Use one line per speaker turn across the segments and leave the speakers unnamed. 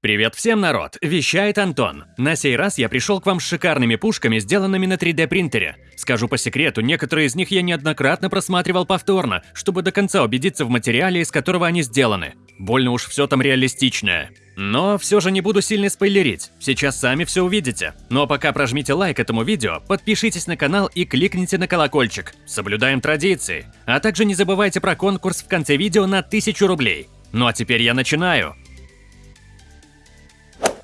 Привет всем, народ! Вещает Антон. На сей раз я пришел к вам с шикарными пушками, сделанными на 3D принтере. Скажу по секрету, некоторые из них я неоднократно просматривал повторно, чтобы до конца убедиться в материале, из которого они сделаны. Больно уж все там реалистичное. Но все же не буду сильно спойлерить, сейчас сами все увидите. А пока прожмите лайк этому видео, подпишитесь на канал и кликните на колокольчик. Соблюдаем традиции. А также не забывайте про конкурс в конце видео на 1000 рублей. Ну а теперь я начинаю.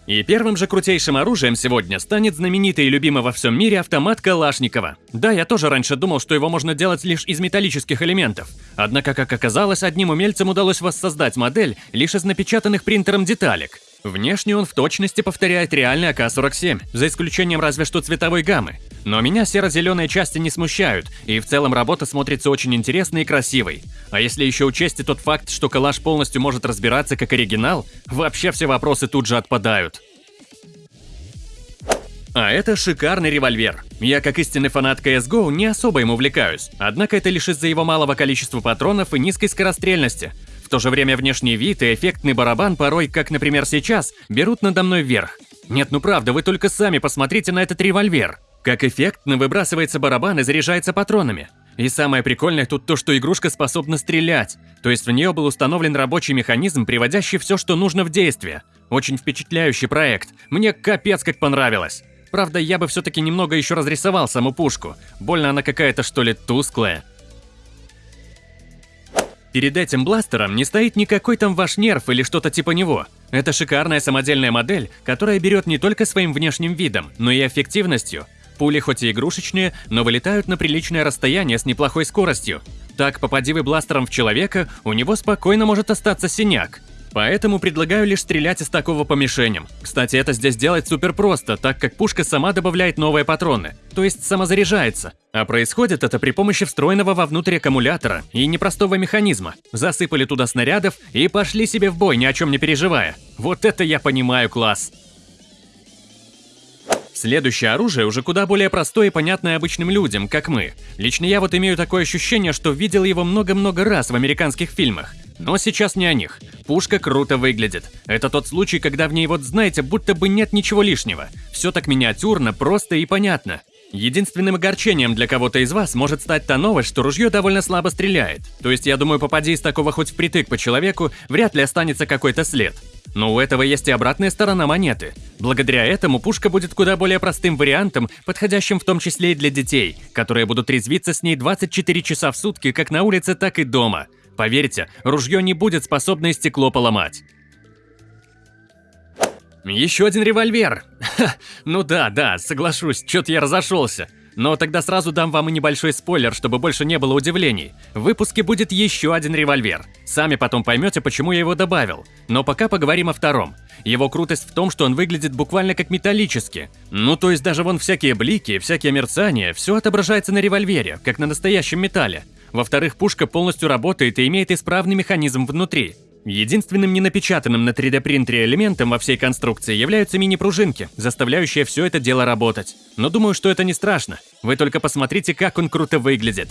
И первым же крутейшим оружием сегодня станет знаменитый и любимый во всем мире автомат Калашникова. Да, я тоже раньше думал, что его можно делать лишь из металлических элементов. Однако, как оказалось, одним умельцам удалось воссоздать модель лишь из напечатанных принтером деталек. Внешне он в точности повторяет реальный АК-47, за исключением разве что цветовой гаммы. Но меня серо-зеленые части не смущают, и в целом работа смотрится очень интересной и красивой. А если еще учесть и тот факт, что калаш полностью может разбираться как оригинал, вообще все вопросы тут же отпадают. А это шикарный револьвер. Я, как истинный фанат CSGO, не особо им увлекаюсь, однако это лишь из-за его малого количества патронов и низкой скорострельности. В то же время внешний вид и эффектный барабан порой, как, например, сейчас, берут надо мной вверх. Нет, ну правда, вы только сами посмотрите на этот револьвер. Как эффектно выбрасывается барабан и заряжается патронами. И самое прикольное тут то, что игрушка способна стрелять, то есть в нее был установлен рабочий механизм, приводящий все, что нужно в действие. Очень впечатляющий проект, мне капец как понравилось. Правда, я бы все-таки немного еще разрисовал саму пушку, больно она какая-то что ли тусклая. Перед этим бластером не стоит никакой там ваш нерв или что-то типа него. Это шикарная самодельная модель, которая берет не только своим внешним видом, но и эффективностью. Пули хоть и игрушечные, но вылетают на приличное расстояние с неплохой скоростью. Так, попади вы бластером в человека, у него спокойно может остаться синяк. Поэтому предлагаю лишь стрелять из такого по мишеням. Кстати, это здесь делать супер просто, так как пушка сама добавляет новые патроны, то есть самозаряжается. А происходит это при помощи встроенного вовнутрь аккумулятора и непростого механизма. Засыпали туда снарядов и пошли себе в бой, ни о чем не переживая. Вот это я понимаю класс. Следующее оружие уже куда более простое и понятное обычным людям, как мы. Лично я вот имею такое ощущение, что видел его много-много раз в американских фильмах. Но сейчас не о них. Пушка круто выглядит. Это тот случай, когда в ней вот знаете, будто бы нет ничего лишнего. Все так миниатюрно, просто и понятно. Единственным огорчением для кого-то из вас может стать та новость, что ружье довольно слабо стреляет. То есть, я думаю, попади из такого хоть впритык по человеку, вряд ли останется какой-то след. Но у этого есть и обратная сторона монеты. Благодаря этому пушка будет куда более простым вариантом, подходящим в том числе и для детей, которые будут резвиться с ней 24 часа в сутки как на улице, так и дома. Поверьте, ружье не будет способно стекло поломать. Еще один револьвер. Ха, ну да, да, соглашусь, что-то я разошелся. Но тогда сразу дам вам и небольшой спойлер, чтобы больше не было удивлений. В выпуске будет еще один револьвер. Сами потом поймете, почему я его добавил. Но пока поговорим о втором. Его крутость в том, что он выглядит буквально как металлический. Ну то есть даже вон всякие блики, всякие мерцания, все отображается на револьвере, как на настоящем металле. Во-вторых, пушка полностью работает и имеет исправный механизм внутри. Единственным ненапечатанным на 3D принтере элементом во всей конструкции являются мини-пружинки, заставляющие все это дело работать. Но думаю, что это не страшно. Вы только посмотрите, как он круто выглядит.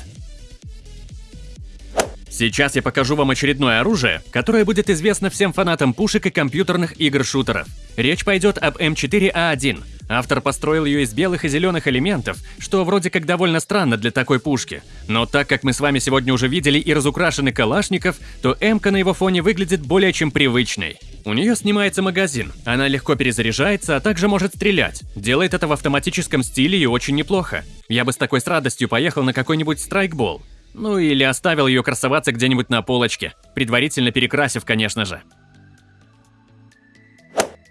Сейчас я покажу вам очередное оружие, которое будет известно всем фанатам пушек и компьютерных игр-шутеров. Речь пойдет об М4А1. Автор построил ее из белых и зеленых элементов, что вроде как довольно странно для такой пушки. Но так как мы с вами сегодня уже видели и разукрашенный калашников, то М-ка на его фоне выглядит более чем привычной. У нее снимается магазин, она легко перезаряжается, а также может стрелять. Делает это в автоматическом стиле и очень неплохо. Я бы с такой с радостью поехал на какой-нибудь страйкбол. Ну или оставил ее красоваться где-нибудь на полочке, предварительно перекрасив, конечно же.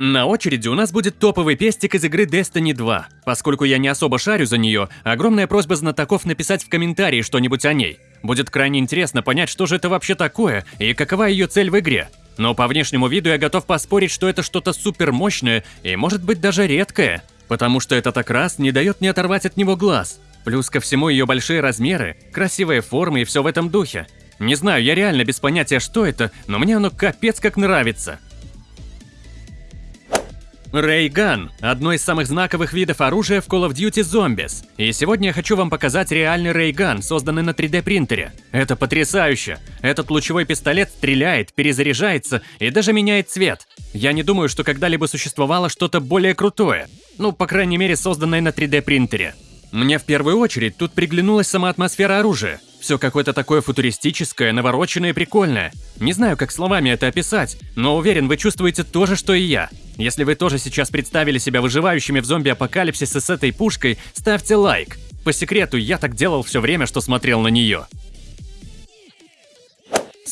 На очереди у нас будет топовый пестик из игры Destiny 2. Поскольку я не особо шарю за нее, огромная просьба знатоков написать в комментарии что-нибудь о ней. Будет крайне интересно понять, что же это вообще такое и какова ее цель в игре. Но по внешнему виду я готов поспорить, что это что-то супер мощное и может быть даже редкое. Потому что этот окрас не дает мне оторвать от него глаз. Плюс ко всему ее большие размеры, красивые формы и все в этом духе. Не знаю, я реально без понятия, что это, но мне оно капец как нравится. Рейган – одно из самых знаковых видов оружия в Call of Duty Zombies. И сегодня я хочу вам показать реальный рейган, созданный на 3D принтере. Это потрясающе! Этот лучевой пистолет стреляет, перезаряжается и даже меняет цвет. Я не думаю, что когда-либо существовало что-то более крутое. Ну, по крайней мере, созданное на 3D принтере. Мне в первую очередь тут приглянулась сама атмосфера оружия. Все какое-то такое футуристическое, навороченное и прикольное. Не знаю, как словами это описать, но уверен, вы чувствуете то же, что и я. Если вы тоже сейчас представили себя выживающими в зомби-апокалипсисе с этой пушкой, ставьте лайк. По секрету, я так делал все время, что смотрел на нее.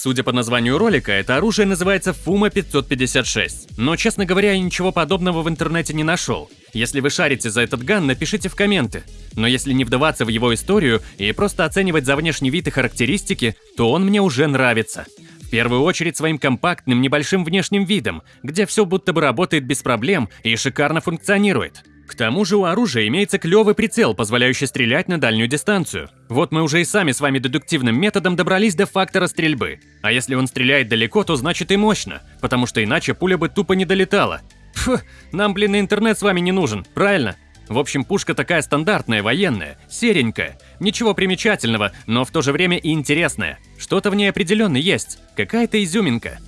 Судя по названию ролика, это оружие называется Фума 556. Но, честно говоря, я ничего подобного в интернете не нашел. Если вы шарите за этот ган, напишите в комменты. Но если не вдаваться в его историю и просто оценивать за внешний вид и характеристики, то он мне уже нравится. В первую очередь своим компактным небольшим внешним видом, где все будто бы работает без проблем и шикарно функционирует. К тому же у оружия имеется клевый прицел, позволяющий стрелять на дальнюю дистанцию. Вот мы уже и сами с вами дедуктивным методом добрались до фактора стрельбы. А если он стреляет далеко, то значит и мощно, потому что иначе пуля бы тупо не долетала. Фу, нам, блин, интернет с вами не нужен, правильно? В общем, пушка такая стандартная, военная, серенькая. Ничего примечательного, но в то же время и интересная. Что-то в ней определенно есть, какая-то изюминка.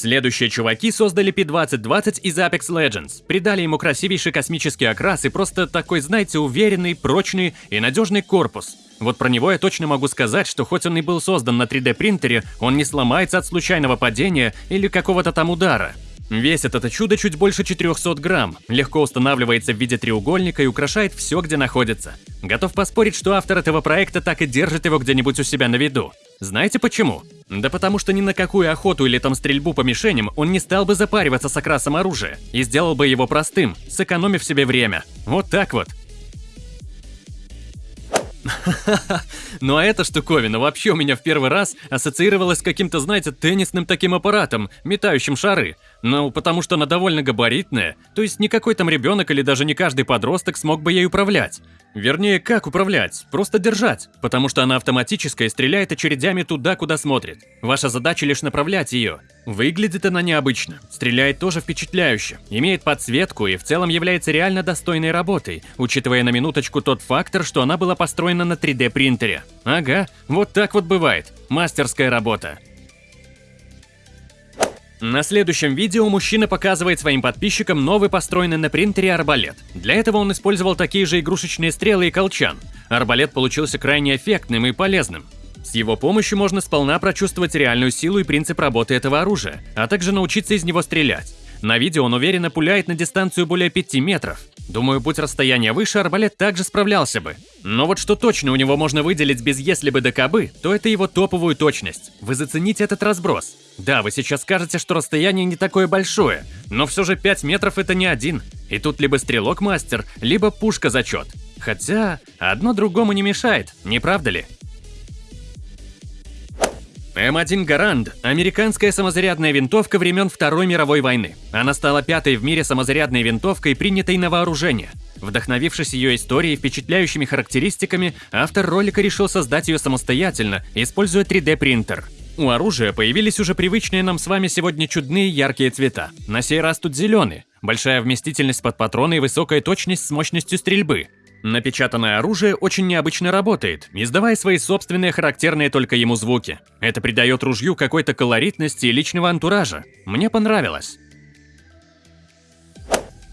Следующие чуваки создали P2020 из Apex Legends, придали ему красивейший космический окрас и просто такой, знаете, уверенный, прочный и надежный корпус. Вот про него я точно могу сказать, что хоть он и был создан на 3D принтере, он не сломается от случайного падения или какого-то там удара. Весит это чудо чуть больше 400 грамм, легко устанавливается в виде треугольника и украшает все, где находится. Готов поспорить, что автор этого проекта так и держит его где-нибудь у себя на виду. Знаете почему? Да потому что ни на какую охоту или там стрельбу по мишеням он не стал бы запариваться с окрасом оружия и сделал бы его простым, сэкономив себе время. Вот так вот. Ну а эта штуковина вообще у меня в первый раз ассоциировалась с каким-то, знаете, теннисным таким аппаратом, метающим шары. Ну, потому что она довольно габаритная, то есть никакой там ребенок или даже не каждый подросток смог бы ей управлять. Вернее, как управлять? Просто держать, потому что она автоматическая и стреляет очередями туда, куда смотрит. Ваша задача лишь направлять ее. Выглядит она необычно, стреляет тоже впечатляюще, имеет подсветку и в целом является реально достойной работой, учитывая на минуточку тот фактор, что она была построена на 3D принтере. Ага, вот так вот бывает. Мастерская работа. На следующем видео мужчина показывает своим подписчикам новый построенный на принтере арбалет. Для этого он использовал такие же игрушечные стрелы и колчан. Арбалет получился крайне эффектным и полезным. С его помощью можно сполна прочувствовать реальную силу и принцип работы этого оружия, а также научиться из него стрелять. На видео он уверенно пуляет на дистанцию более 5 метров. Думаю, будь расстояние выше, арбалет также справлялся бы. Но вот что точно у него можно выделить без «если бы да кабы», то это его топовую точность. Вы зацените этот разброс. Да, вы сейчас скажете, что расстояние не такое большое, но все же 5 метров это не один. И тут либо стрелок мастер, либо пушка зачет. Хотя, одно другому не мешает, не правда ли? М1 Гаранд – американская самозарядная винтовка времен Второй мировой войны. Она стала пятой в мире самозарядной винтовкой, принятой на вооружение. Вдохновившись ее историей и впечатляющими характеристиками, автор ролика решил создать ее самостоятельно, используя 3D-принтер. У оружия появились уже привычные нам с вами сегодня чудные яркие цвета. На сей раз тут зеленый, большая вместительность под патроны и высокая точность с мощностью стрельбы. Напечатанное оружие очень необычно работает, издавая свои собственные характерные только ему звуки. Это придает ружью какой-то колоритности и личного антуража. Мне понравилось.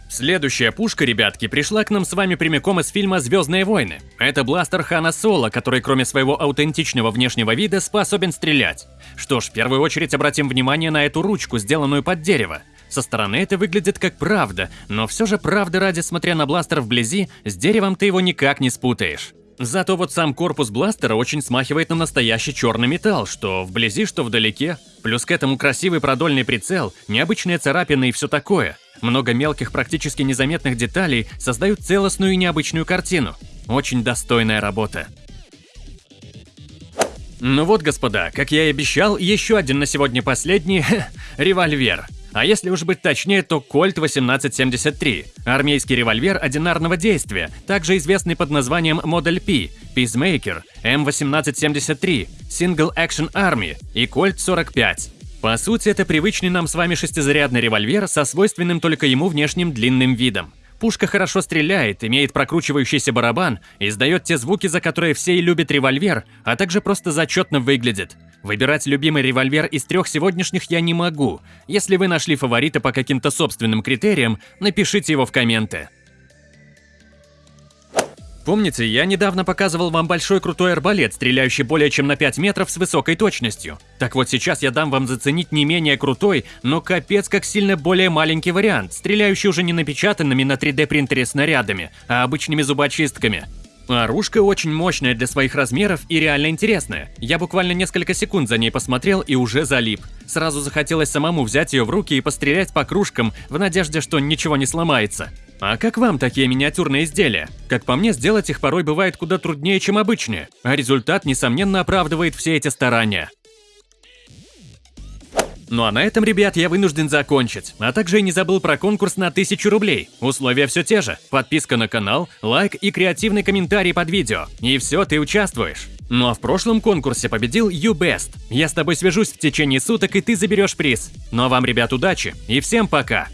Следующая пушка, ребятки, пришла к нам с вами прямиком из фильма «Звездные войны». Это бластер Хана Соло, который кроме своего аутентичного внешнего вида способен стрелять. Что ж, в первую очередь обратим внимание на эту ручку, сделанную под дерево. Со стороны это выглядит как правда, но все же правда ради, смотря на бластер вблизи, с деревом ты его никак не спутаешь. Зато вот сам корпус бластера очень смахивает на настоящий черный металл, что вблизи, что вдалеке. Плюс к этому красивый продольный прицел, необычные царапины и все такое. Много мелких, практически незаметных деталей создают целостную и необычную картину. Очень достойная работа. Ну вот, господа, как я и обещал, еще один на сегодня последний револьвер. А если уж быть точнее, то Кольт 1873 – армейский револьвер одинарного действия, также известный под названием Модель P, Peacemaker, М1873, Single Action Army и Кольт 45. По сути, это привычный нам с вами шестизарядный револьвер со свойственным только ему внешним длинным видом. Пушка хорошо стреляет, имеет прокручивающийся барабан, издает те звуки, за которые все и любят револьвер, а также просто зачетно выглядит. Выбирать любимый револьвер из трех сегодняшних я не могу. Если вы нашли фаворита по каким-то собственным критериям, напишите его в комменты. Помните, я недавно показывал вам большой крутой арбалет, стреляющий более чем на 5 метров с высокой точностью. Так вот сейчас я дам вам заценить не менее крутой, но капец как сильно более маленький вариант, стреляющий уже не напечатанными на 3D принтере снарядами, а обычными зубочистками. Оружка очень мощная для своих размеров и реально интересная. Я буквально несколько секунд за ней посмотрел и уже залип. Сразу захотелось самому взять ее в руки и пострелять по кружкам в надежде, что ничего не сломается. А как вам такие миниатюрные изделия? Как по мне, сделать их порой бывает куда труднее, чем обычные, а результат, несомненно, оправдывает все эти старания. Ну а на этом, ребят, я вынужден закончить. А также и не забыл про конкурс на 1000 рублей. Условия все те же. Подписка на канал, лайк и креативный комментарий под видео. И все, ты участвуешь. Ну а в прошлом конкурсе победил YouBest. Я с тобой свяжусь в течение суток, и ты заберешь приз. Ну а вам, ребят, удачи и всем пока!